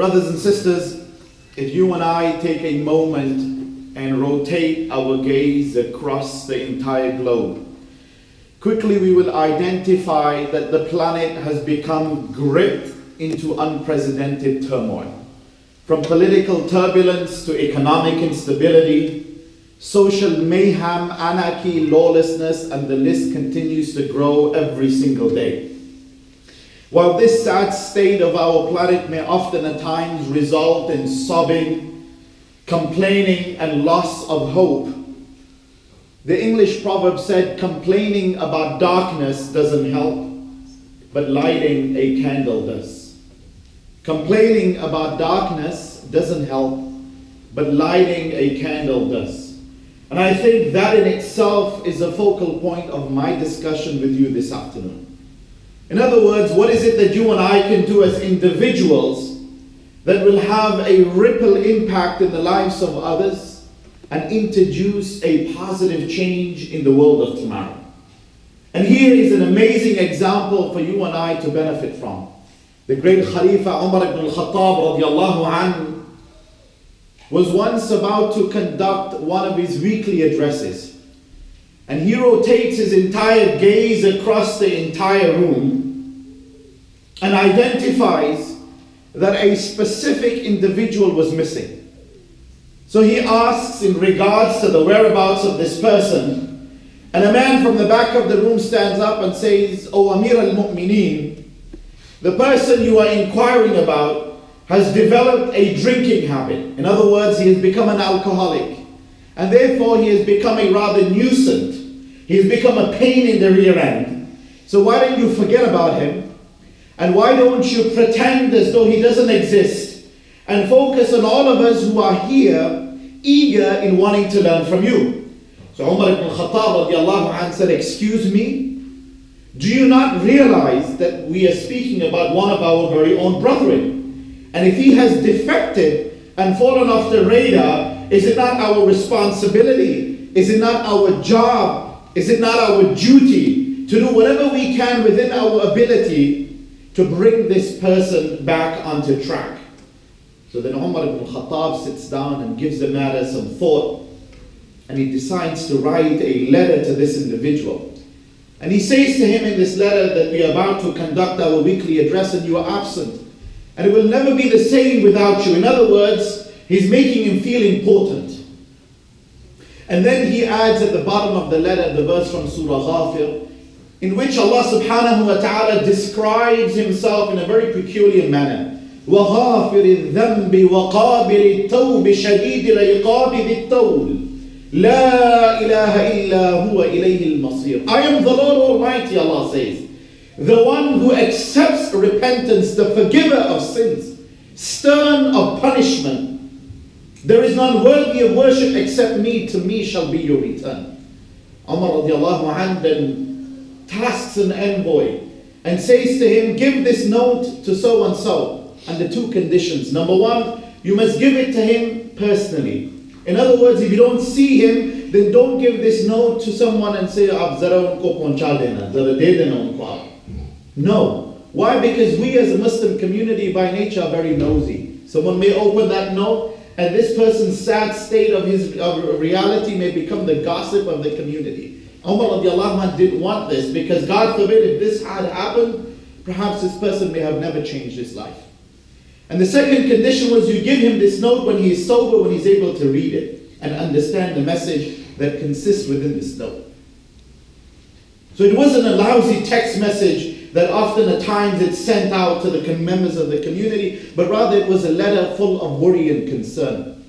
Brothers and sisters, if you and I take a moment and rotate our gaze across the entire globe, quickly we will identify that the planet has become gripped into unprecedented turmoil. From political turbulence to economic instability, social mayhem, anarchy, lawlessness, and the list continues to grow every single day. While this sad state of our planet may often at times result in sobbing, complaining, and loss of hope, the English proverb said, complaining about darkness doesn't help, but lighting a candle does. Complaining about darkness doesn't help, but lighting a candle does. And I think that in itself is a focal point of my discussion with you this afternoon. In other words, what is it that you and I can do as individuals that will have a ripple impact in the lives of others and introduce a positive change in the world of tomorrow? And here is an amazing example for you and I to benefit from. The great Khalifa Umar ibn al-Khattab was once about to conduct one of his weekly addresses. And he rotates his entire gaze across the entire room and identifies that a specific individual was missing. So he asks in regards to the whereabouts of this person, and a man from the back of the room stands up and says, O Amir al Mu'mineen, the person you are inquiring about has developed a drinking habit. In other words, he has become an alcoholic. And therefore, he has become a rather nuisance. He has become a pain in the rear end. So, why don't you forget about him? And why don't you pretend as though he doesn't exist and focus on all of us who are here eager in wanting to learn from you? So, Umar ibn Khattab said, Excuse me, do you not realize that we are speaking about one of our very own brethren? And if he has defected and fallen off the radar, is it not our responsibility? Is it not our job? Is it not our duty to do whatever we can within our ability to bring this person back onto track? So then Umar ibn Khattab sits down and gives the matter some thought and he decides to write a letter to this individual. And he says to him in this letter that we are about to conduct our weekly address and you are absent. And it will never be the same without you. In other words, he's making him feel important. And then he adds at the bottom of the letter the verse from Surah Ghafir, in which Allah subhanahu wa ta'ala describes himself in a very peculiar manner. وغافر الذنب وقابل التوب شديد العقاب ذي الطول لا إله إلا هو إليه المصير I am the Lord Almighty Allah says the one who accepts repentance, the forgiver of sins, stern of punishment. There is none worthy of worship except me, to me shall be your return. Umar radiallahu anh then tasks an envoy and says to him, Give this note to so and so, and the two conditions. Number one, you must give it to him personally. In other words, if you don't see him, then don't give this note to someone and say, no. Why? Because we as a Muslim community by nature are very nosy. Someone may open that note and this person's sad state of his of reality may become the gossip of the community. Umar radiallahu didn't want this because God forbid if this had happened, perhaps this person may have never changed his life. And the second condition was you give him this note when he is sober, when he's able to read it and understand the message that consists within this note. So it wasn't a lousy text message that often at times it's sent out to the members of the community, but rather it was a letter full of worry and concern.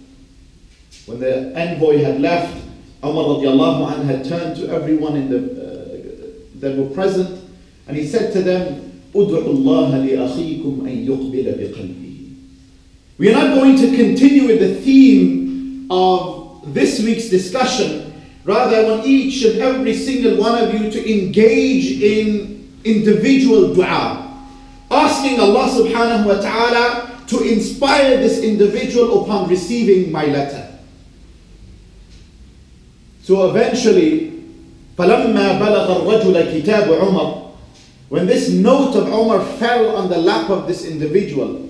When the envoy had left, Umar radiallahu had turned to everyone in the, uh, that were present and he said to them, We are not going to continue with the theme of this week's discussion. Rather, I want each and every single one of you to engage in individual dua, asking Allah subhanahu wa ta'ala to inspire this individual upon receiving my letter. So eventually, فَلَمَّا بَلَغَ الرَّجُلَ كِتَابُ عُمَرَ When this note of Umar fell on the lap of this individual,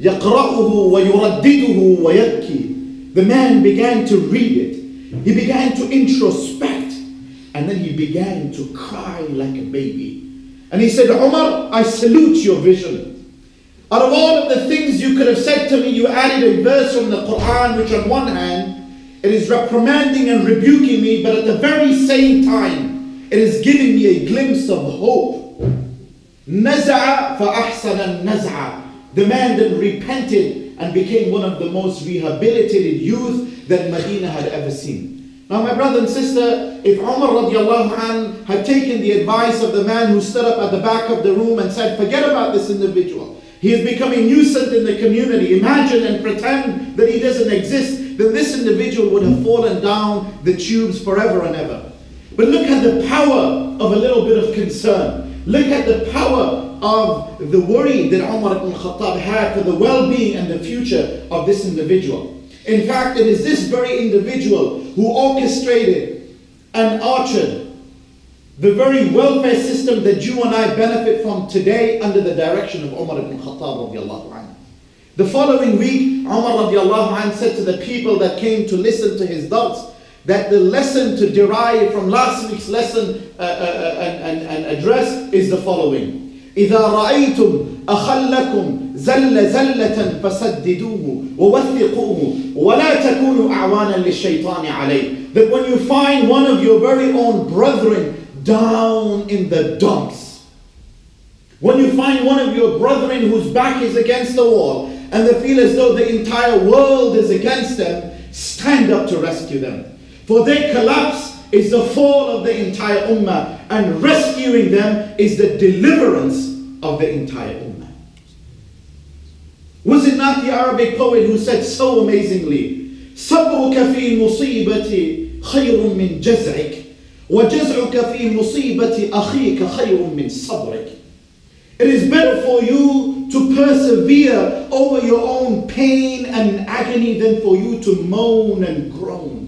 يقرأه ويردده ويبكي. The man began to read it. He began to introspect. And then he began to cry like a baby. And he said, Umar, I salute your vision. Out of all of the things you could have said to me, you added a verse from the Quran, which on one hand, it is reprimanding and rebuking me, but at the very same time, it is giving me a glimpse of hope. نزع فأحسن النزع. The man then repented and became one of the most rehabilitated youth that Medina had ever seen. Now, my brother and sister, if Umar radiallahu anh had taken the advice of the man who stood up at the back of the room and said, Forget about this individual, he is becoming nuisance in the community. Imagine and pretend that he doesn't exist. then this individual would have fallen down the tubes forever and ever. But look at the power of a little bit of concern. Look at the power of the worry that Umar ibn Khattab had for the well-being and the future of this individual. In fact, it is this very individual who orchestrated and ushered the very welfare system that you and I benefit from today under the direction of Umar ibn Khattab radiallahu anhu. The following week, Umar radiallahu anhu said to the people that came to listen to his dars that the lesson to derive from last week's lesson uh, uh, uh, and, and, and address is the following. إذا رأيتم أخلكم زل زلة فسددوه ووثقوه ولا تكونوا أعوانا للشيطان عليه That when you find one of your very own brethren down in the dumps. When you find one of your brethren whose back is against the wall and they feel as though the entire world is against them, stand up to rescue them. For their collapse is the fall of the entire ummah, and rescuing them is the deliverance of the entire ummah. Was it not the Arabic poet who said so amazingly, صبرك في مصيبتي خير من جزعك وجزعك في مصيبة أخيك خير من صبرك It is better for you to persevere over your own pain and agony than for you to moan and groan.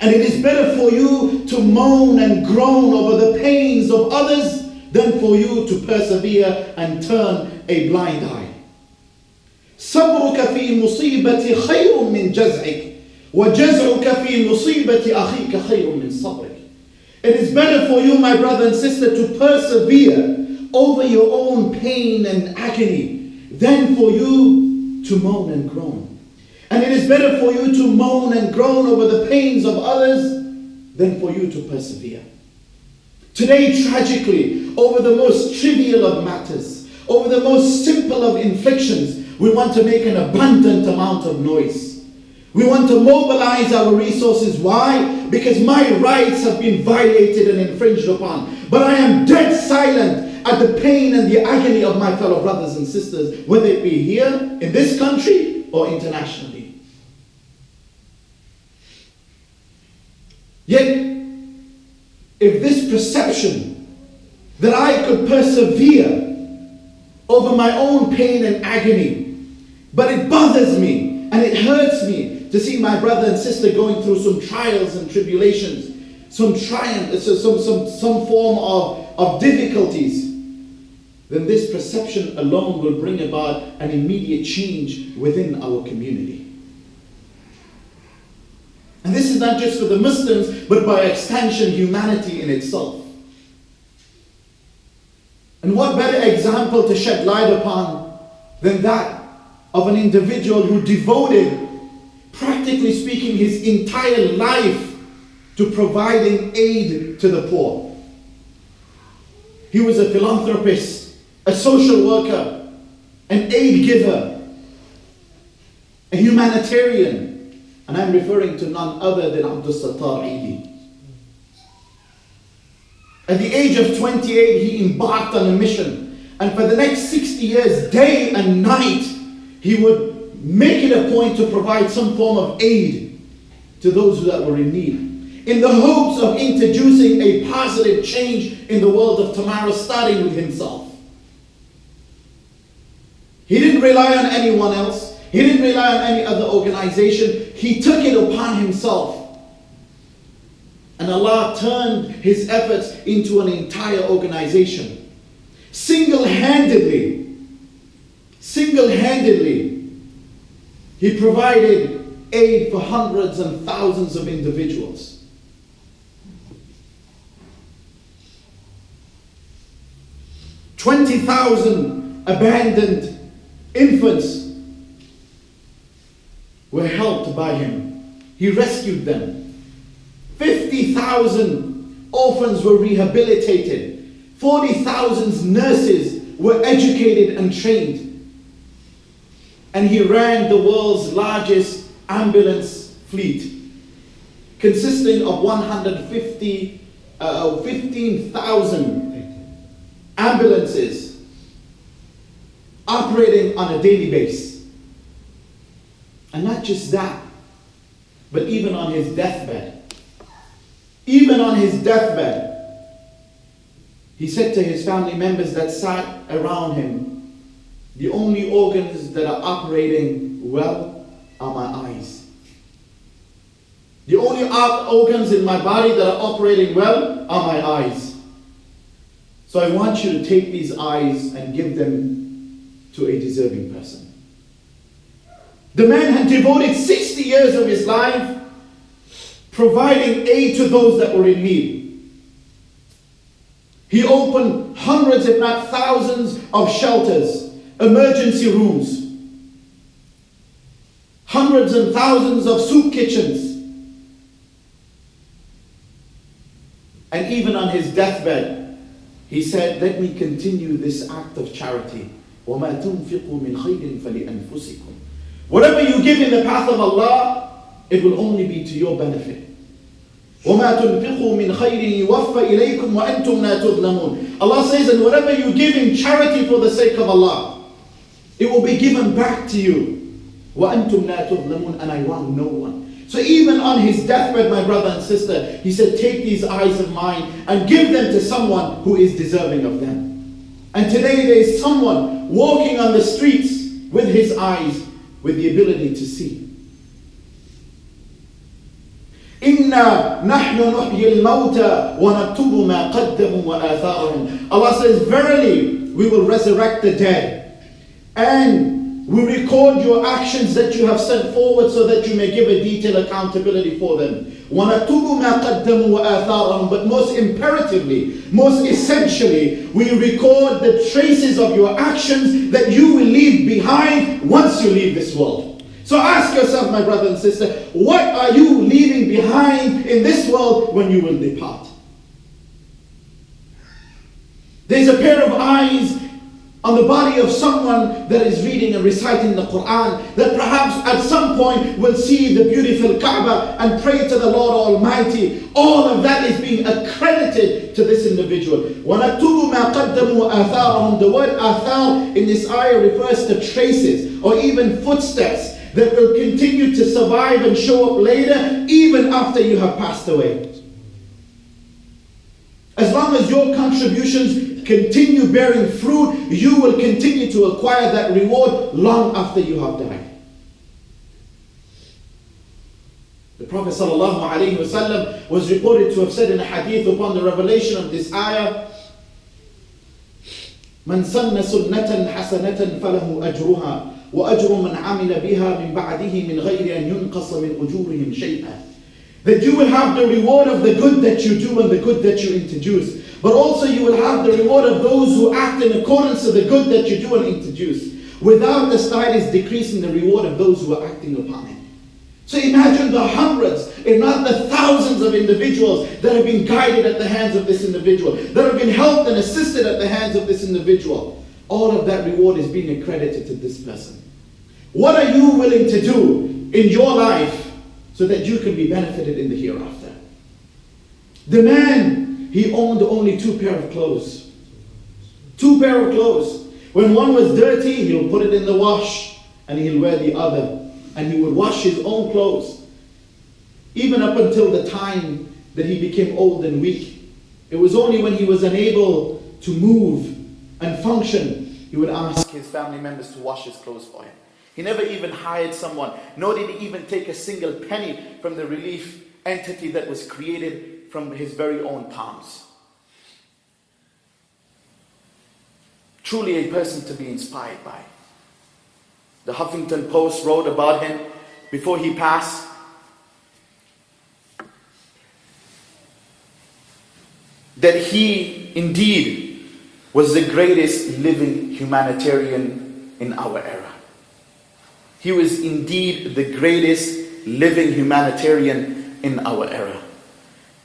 And it is better for you to moan and groan over the pains of others than for you to persevere and turn a blind eye. صبرك في مصيبة خير من جزعك وجزعك في مصيبة أخيك خير من صبرك it is better for you, my brother and sister, to persevere over your own pain and agony than for you to moan and groan. And it is better for you to moan and groan over the pains of others than for you to persevere. Today, tragically, over the most trivial of matters, over the most simple of inflictions, we want to make an abundant amount of noise. We want to mobilize our resources. Why? Because my rights have been violated and infringed upon. But I am dead silent at the pain and the agony of my fellow brothers and sisters, whether it be here, in this country, or internationally. Yet, if this perception that I could persevere over my own pain and agony, but it bothers me and it hurts me to see my brother and sister going through some trials and tribulations, some triumph, some, some, some form of, of difficulties, then this perception alone will bring about an immediate change within our community. And this is not just for the Muslims, but by extension, humanity in itself. And what better example to shed light upon than that of an individual who devoted practically speaking, his entire life to providing aid to the poor. He was a philanthropist, a social worker, an aid giver, a humanitarian, and I'm referring to none other than Abdul Sattar Edhi. At the age of 28, he embarked on a mission, and for the next 60 years, day and night, he would make it a point to provide some form of aid to those that were in need, in the hopes of introducing a positive change in the world of tomorrow, starting with himself. He didn't rely on anyone else. He didn't rely on any other organization. He took it upon himself. And Allah turned his efforts into an entire organization. Single handedly, single handedly, he provided aid for hundreds and thousands of individuals. Twenty thousand abandoned infants were helped by him. He rescued them. 50,000 orphans were rehabilitated. 40,000 nurses were educated and trained. And he ran the world's largest ambulance fleet, consisting of 150, uh, 15,000 ambulances operating on a daily basis. And not just that, but even on his deathbed. Even on his deathbed, he said to his family members that sat around him, the only organs that are operating well are my eyes. The only organs in my body that are operating well are my eyes. So I want you to take these eyes and give them to a deserving person. The man had devoted 60 years of his life providing aid to those that were in need. He opened hundreds, if not thousands, of shelters, emergency rooms, hundreds and thousands of soup kitchens. And even on his deathbed, he said, Let me continue this act of charity. وَمَا تُنْفِقُوا مِنْ خَيْرٍ فَلِأَنفُسِكُمْ Whatever you give in the path of Allah, it will only be to your benefit. وَمَا تُنْفِقُوا مِنْ خَيْرٍ يُوَفَّ إِلَيْكُمْ وَأَنْتُمْ لَا تُظْلَمُونَ Allah says, and whatever you give in charity for the sake of Allah, it will be given back to you. وَأَنْتُمْ لَا تُظْلَمُونَ And I wrong no one. So even on his deathbed, my brother and sister, he said, take these eyes of mine and give them to someone who is deserving of them. And today there is someone walking on the streets with his eyes, with the ability to see. إنا نحن نحيي الموتى ونكتب ما قدموا وآثارهم Allah says verily we will resurrect the dead and we record your actions that you have sent forward so that you may give a detailed accountability for them. But most imperatively, most essentially, we record the traces of your actions that you will leave behind once you leave this world. So ask yourself, my brother and sister, what are you leaving behind in this world when you will depart? There's a pair of eyes on the body of someone that is reading and reciting the Quran that perhaps at some point will see the beautiful Kaaba and pray to the Lord Almighty. All of that is being accredited to this individual. The word athar in this ayah refers to traces or even footsteps that will continue to survive and show up later, even after you have passed away. As long as your contributions continue bearing fruit, you will continue to acquire that reward long after you have died. The Prophet ﷺ was reported to have said in a hadith upon the revelation of this ayah, من سن سنة حسنة فله أجرها وأجر من عمل بها من بعده من غير أن ينقص من أجورهم شيئا that you will have the reward of the good that you do and the good that you introduce but also you will have the reward of those who act in accordance to the good that you do and introduce without the slightest decrease in the reward of those who are acting upon it so imagine the hundreds, if not the thousands of individuals that have been guided at the hands of this individual, that have been helped and assisted at the hands of this individual. All of that reward is being accredited to this person. What are you willing to do in your life so that you can be benefited in the hereafter? The man, he owned only two pair of clothes. Two pair of clothes. When one was dirty, he'll put it in the wash and he'll wear the other. And he would wash his own clothes. Even up until the time that he became old and weak. It was only when he was unable to move and function, he would ask his family members to wash his clothes for him. He never even hired someone, nor did he even take a single penny from the relief entity that was created from his very own palms. Truly a person to be inspired by. The Huffington Post wrote about him before he passed. That he indeed was the greatest living humanitarian in our era. He was indeed the greatest living humanitarian in our era.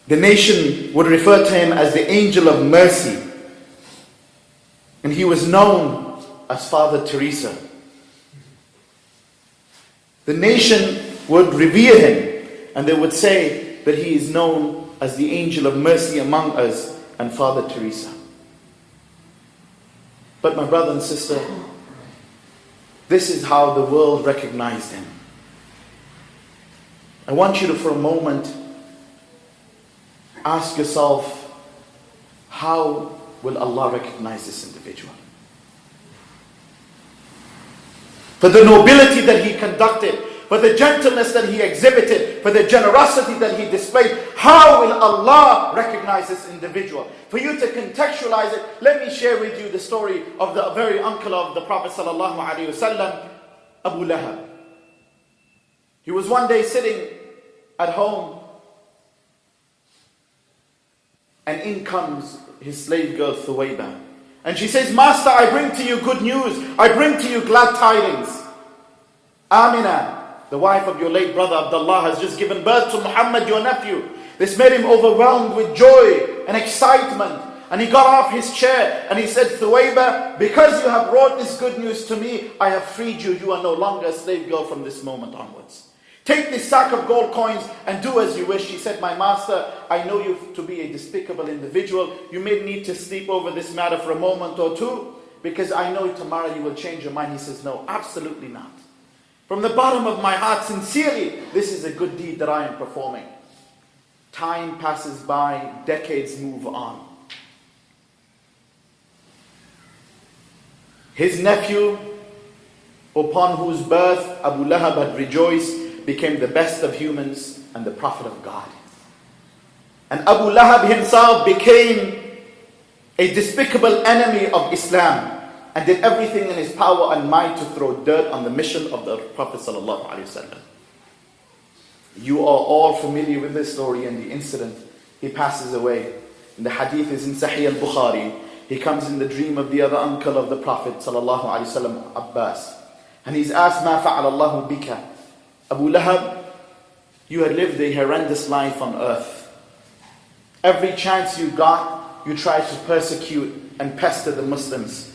The nation would refer to him as the angel of mercy. And he was known as Father Teresa. The nation would revere him and they would say that he is known as the angel of mercy among us and Father Teresa. But my brother and sister, this is how the world recognized him. I want you to, for a moment, ask yourself how will Allah recognize this individual? for the nobility that he conducted, for the gentleness that he exhibited, for the generosity that he displayed. How will Allah recognize this individual? For you to contextualize it, let me share with you the story of the very uncle of the Prophet ﷺ, Abu Lahab. He was one day sitting at home and in comes his slave girl Thuwayba. And she says, Master, I bring to you good news. I bring to you glad tidings. Amina, the wife of your late brother Abdullah, has just given birth to Muhammad, your nephew. This made him overwhelmed with joy and excitement. And he got off his chair and he said, Thuwayba, because you have brought this good news to me, I have freed you. You are no longer a slave girl from this moment onwards. Take this sack of gold coins and do as you wish. She said, My master, I know you to be a despicable individual. You may need to sleep over this matter for a moment or two because I know tomorrow you will change your mind. He says, No, absolutely not. From the bottom of my heart, sincerely, this is a good deed that I am performing. Time passes by, decades move on. His nephew, upon whose birth Abu Lahab had rejoiced, became the best of humans and the prophet of God. And Abu Lahab himself became a despicable enemy of Islam and did everything in his power and might to throw dirt on the mission of the Prophet. You are all familiar with this story and the incident. He passes away. And the hadith is in Sahih al Bukhari. He comes in the dream of the other uncle of the Prophet, Abbas. And he's asked, Ma fa'ala Allahu bika? Abu Lahab, you had lived a horrendous life on earth. Every chance you got, you tried to persecute and pester the Muslims.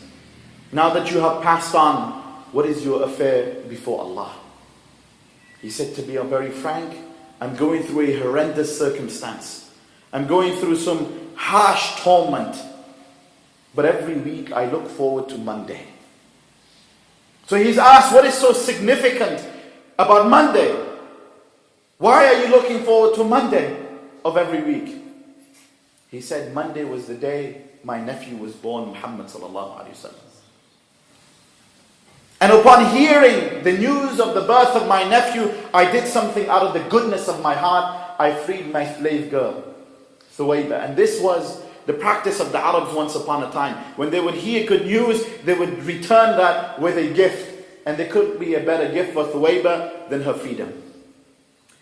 Now that you have passed on, what is your affair before Allah? He said, to be very frank, I'm going through a horrendous circumstance. I'm going through some harsh torment. But every week I look forward to Monday. So he's asked, what is so significant about Monday. Why are you looking forward to Monday of every week? He said, Monday was the day my nephew was born, Muhammad. And upon hearing the news of the birth of my nephew, I did something out of the goodness of my heart. I freed my slave girl, Thuwayba. And this was the practice of the Arabs once upon a time. When they would hear good news, they would return that with a gift. And there could be a better gift for Thuwayba than her freedom.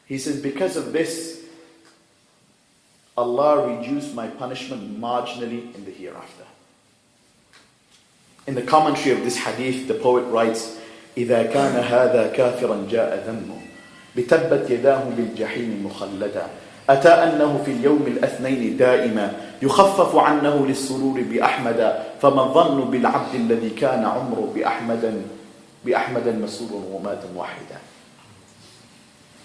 He says, because of this, Allah reduced my punishment marginally in the hereafter. In the commentary of this hadith, the poet writes, إذا كان هذا كافرا جاء ذمه بتبت يداه بالجحيم مخلدا أتى أنه في اليوم الأثنين دائما يخفف عنه للسرور بأحمد فما الظن بالعبد الذي كان عمره بأحمد بأحمد مسرور ومات واحدا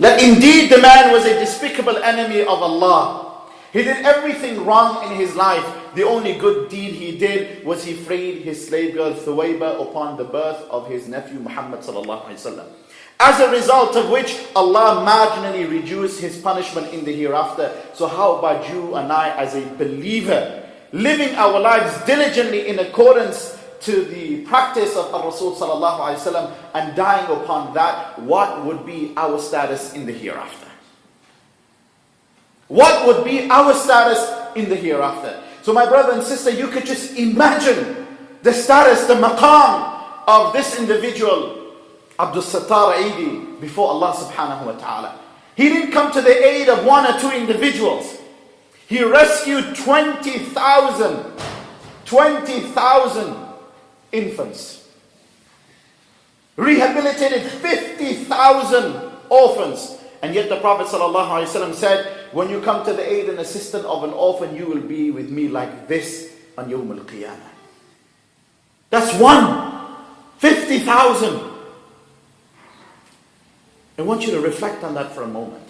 That indeed the man was a despicable enemy of Allah. He did everything wrong in his life. The only good deed he did was he freed his slave girl Thuwayba upon the birth of his nephew Muhammad As a result of which Allah marginally reduced his punishment in the hereafter. So how about you and I as a believer living our lives diligently in accordance to the practice of Rasul and dying upon that, what would be our status in the hereafter? What would be our status in the hereafter? So my brother and sister, you could just imagine the status, the maqam of this individual Abdul Sattar Edhi before Allah subhanahu wa ta'ala. He didn't come to the aid of one or two individuals. He rescued 20,000, 20,000 infants. Rehabilitated 50,000 orphans. And yet the Prophet ﷺ said, when you come to the aid and assistance of an orphan, you will be with me like this on Yawm al-Qiyamah. That's one. 50,000. I want you to reflect on that for a moment.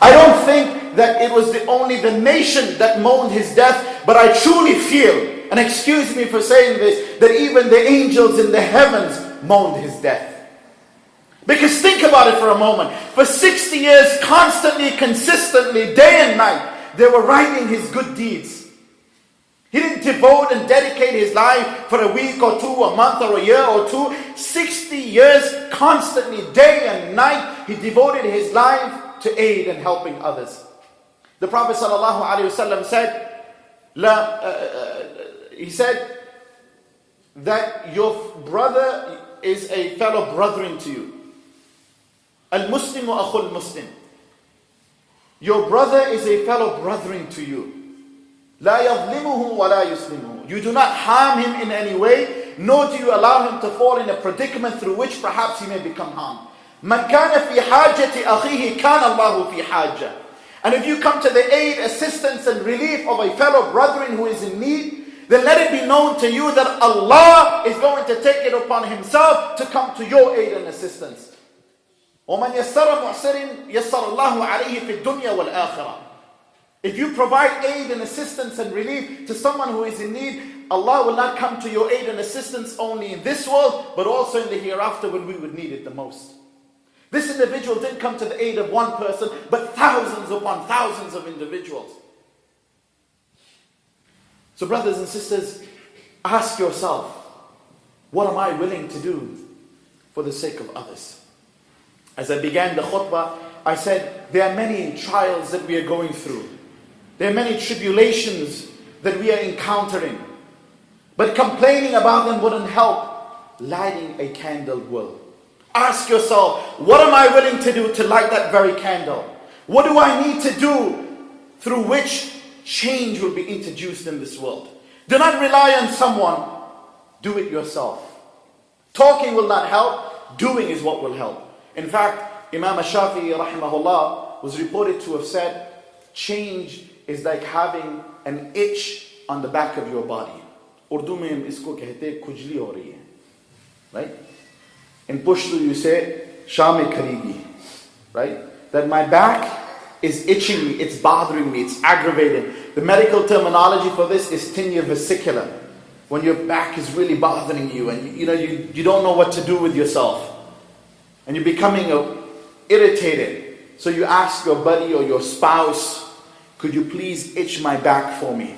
I don't think that it was the only the nation that mourned his death, but I truly feel, and excuse me for saying this, that even the angels in the heavens mourned his death. Because think about it for a moment. For 60 years, constantly, consistently, day and night, they were writing his good deeds. He didn't devote and dedicate his life for a week or two, a month or a year or two. 60 years constantly, day and night, he devoted his life to aid and helping others. The Prophet ﷺ said, La, uh, uh, he said that your brother is a fellow brethren to you. Al-Muslim wa akhul Muslim. Your brother is a fellow brethren to you. لا يظلمه ولا يسلمه. You do not harm him in any way, nor do you allow him to fall in a predicament through which perhaps he may become harmed. من كان في حاجة أخيه كان الله في حاجة. And if you come to the aid, assistance and relief of a fellow brethren who is in need, then let it be known to you that Allah is going to take it upon himself to come to your aid and assistance. ومن يسر معسر يسر الله عليه في الدنيا والآخرة. If you provide aid and assistance and relief to someone who is in need, Allah will not come to your aid and assistance only in this world, but also in the hereafter when we would need it the most. This individual didn't come to the aid of one person, but thousands upon thousands of individuals. So, brothers and sisters, ask yourself, what am I willing to do for the sake of others? As I began the khutbah, I said, there are many trials that we are going through. There are many tribulations that we are encountering. But complaining about them wouldn't help. Lighting a candle will. Ask yourself, what am I willing to do to light that very candle? What do I need to do through which change will be introduced in this world? Do not rely on someone. Do it yourself. Talking will not help. Doing is what will help. In fact, Imam Shafi'i rahimahullah was reported to have said, change is like having an itch on the back of your body. Urdu mein isko kehte khujli ho rahi hai. Right? In Pashto you say, Shame kharigi. Right? That my back is itching me, it's bothering me, it's aggravating. The medical terminology for this is tinea versicolor. When your back is really bothering you and you, you know you, you don't know what to do with yourself. And you're becoming uh, irritated. So you ask your buddy or your spouse could you please itch my back for me?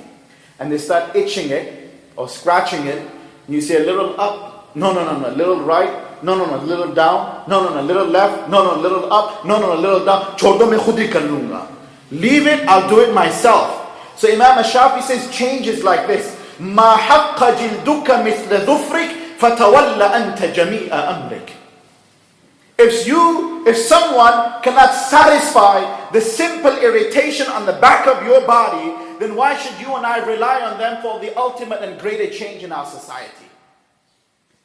And they start itching it or scratching it. And you say a little up, no, no, no, no, little right, no, no, no, little down, no, no, no, little left, no, no, little up, no, no, no, little down. Chodo me khudi kar Leave it, I'll do it myself. So Imam Shafi says changes like this. ما حق جلدك مثل ظفرك فتولى أنت جميع أمرك. If you, if someone cannot satisfy the simple irritation on the back of your body, then why should you and I rely on them for the ultimate and greater change in our society?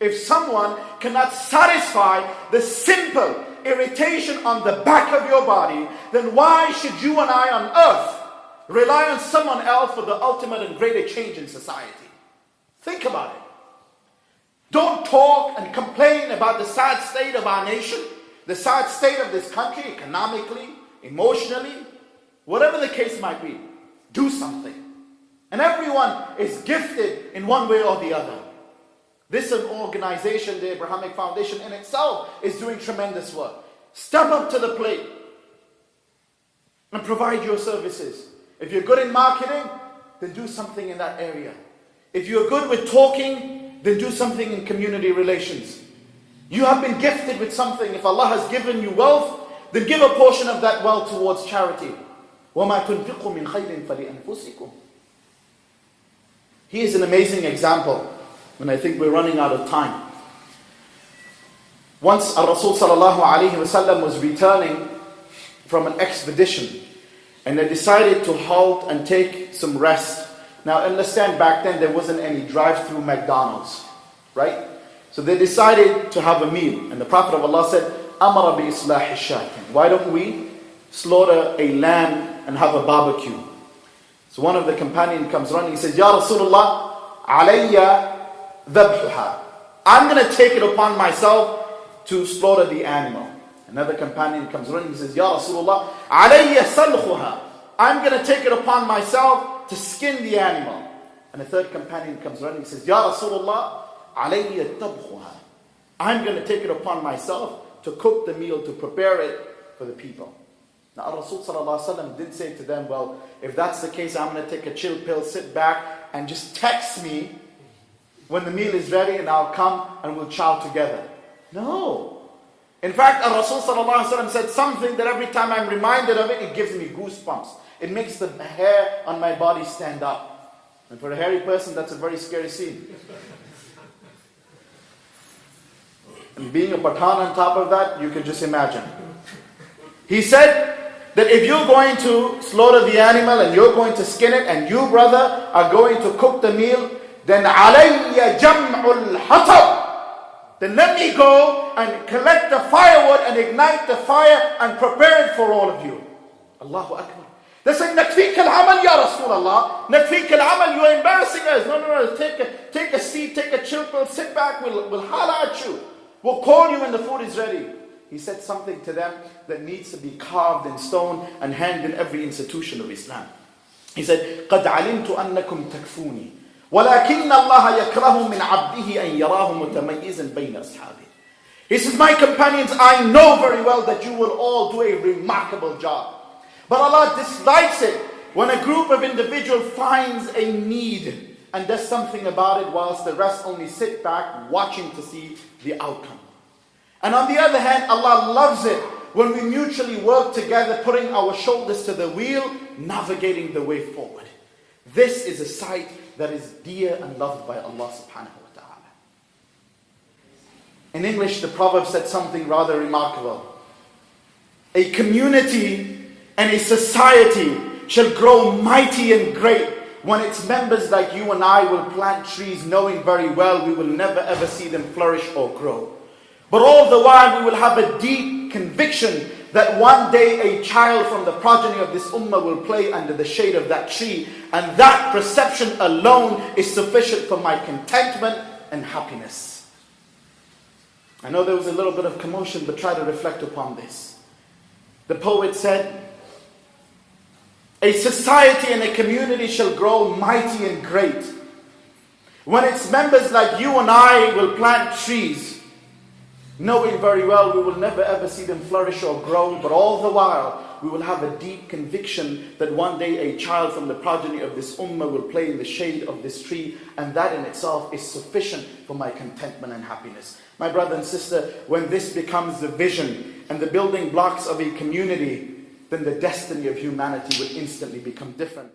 If someone cannot satisfy the simple irritation on the back of your body, then why should you and I on earth rely on someone else for the ultimate and greater change in society? Think about it. Don't talk and complain about the sad state of our nation, the sad state of this country, economically, emotionally, whatever the case might be. Do something. And everyone is gifted in one way or the other. This organization, the Abrahamic Foundation in itself, is doing tremendous work. Step up to the plate and provide your services. If you're good in marketing, then do something in that area. If you're good with talking, then do something in community relations. You have been gifted with something. If Allah has given you wealth, then give a portion of that wealth towards charity. وَمَا تُنْفِقُوا مِنْ خَيْرٍ فَلِأَنفُسِكُمْ He is an amazing example. And I think we're running out of time. Once Rasul was returning from an expedition and they decided to halt and take some rest. Now understand back then there wasn't any drive-through McDonald's, right? So they decided to have a meal and the Prophet of Allah said, Amara bi. Why don't we slaughter a lamb and have a barbecue? So one of the companions comes running, he says, Ya Rasulullah, alayya dhabhuha. I'm going to take it upon myself to slaughter the animal. Another companion comes running, he says, Ya Rasulullah, alayya salkhuha. I'm going to take it upon myself to skin the animal. And a third companion comes running, he says, Ya Rasulullah, alayya tabkhuha. I'm going to take it upon myself to cook the meal, to prepare it for the people. Now Rasul did say to them, well, if that's the case, I'm going to take a chill pill, sit back and just text me when the meal is ready and I'll come and we'll chow together. No. In fact, a Rasul said something that every time I'm reminded of it, it gives me goosebumps. It makes the hair on my body stand up. And for a hairy person, that's a very scary scene. And being a Pathan on top of that, you can just imagine. He said that if you're going to slaughter the animal and you're going to skin it and you, brother, are going to cook the meal, then alayya jam'ul hatab. Then let me go and collect the firewood and ignite the fire and prepare it for all of you. Allahu Akbar. They say, Nakfik al-amal ya Rasulullah. Nakfik al-amal, you're embarrassing us. No, no, no, take a, take a seat, take a chill pill, sit back, we'll, we'll holler at you. We'll call you when the food is ready. He said something to them that needs to be carved in stone and hanged in every institution of Islam. He said, قَدْ عَلِمْتُ أَنَّكُمْ تَكْفُونِي ولكن الله يكره من عبده أن يراه متميزا بين أصحابه. He says, my companions, I know very well that you will all do a remarkable job. But Allah dislikes it when a group of individuals finds a need and does something about it whilst the rest only sit back watching to see the outcome. And on the other hand, Allah loves it when we mutually work together, putting our shoulders to the wheel, navigating the way forward. This is a sight that is dear and loved by Allah subhanahu wa ta'ala. In English, the proverb said something rather remarkable. A community and a society shall grow mighty and great when its members like you and I will plant trees knowing very well we will never ever see them flourish or grow. But all the while we will have a deep conviction that one day a child from the progeny of this ummah will play under the shade of that tree and that perception alone is sufficient for my contentment and happiness. I know there was a little bit of commotion but try to reflect upon this. The poet said, a society and a community shall grow mighty and great when its members like you and I will plant trees, knowing very well we will never ever see them flourish or grow, but all the while we will have a deep conviction that one day a child from the progeny of this ummah will play in the shade of this tree, and that in itself is sufficient for my contentment and happiness. My brother and sister, when this becomes the vision and the building blocks of a community, then the destiny of humanity will instantly become different.